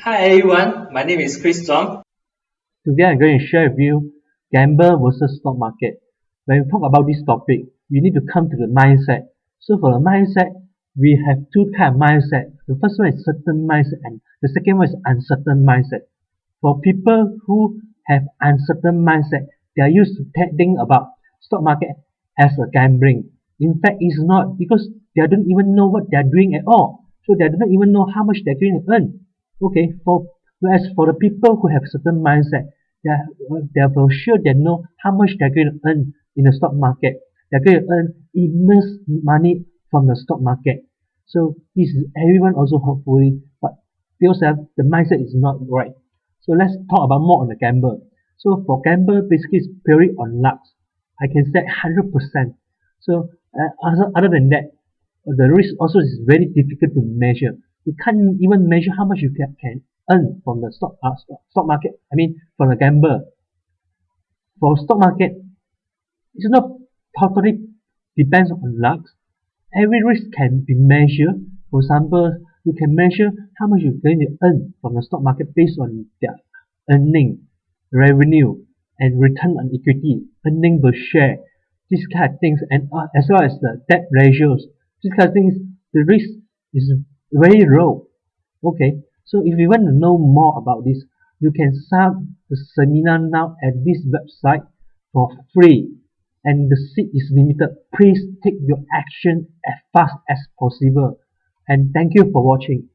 Hi everyone, my name is Chris Zong. Today I'm going to share with you gamble versus stock market. When we talk about this topic, we need to come to the mindset. So for the mindset, we have two kind of mindset. The first one is certain mindset and the second one is uncertain mindset. For people who have uncertain mindset, they are used to think about stock market as a gambling. In fact, it's not because they don't even know what they are doing at all. So they don't even know how much they're going to earn. Okay, for whereas for the people who have certain mindset, they they are sure they know how much they're going to earn in the stock market. They're going to earn immense money from the stock market. So this is everyone also hopefully, but because the mindset is not right. So let's talk about more on the gamble. So for gamble, basically it's purely on luck. I can say 100%. So uh, other, other than that, the risk also is very difficult to measure. You can't even measure how much you can, can earn from the stock, uh, stock market. I mean, from the gamble. For stock market, it's not totally depends on luck. Every risk can be measured. For example, you can measure how much you're going to earn from the stock market based on their earning, revenue, and return on equity, earning per share, these kind of things, and uh, as well as the debt ratios. These kind of things, the risk is very low. Okay, so if you want to know more about this, you can sign the seminar now at this website for free and the seat is limited. Please take your action as fast as possible. And thank you for watching.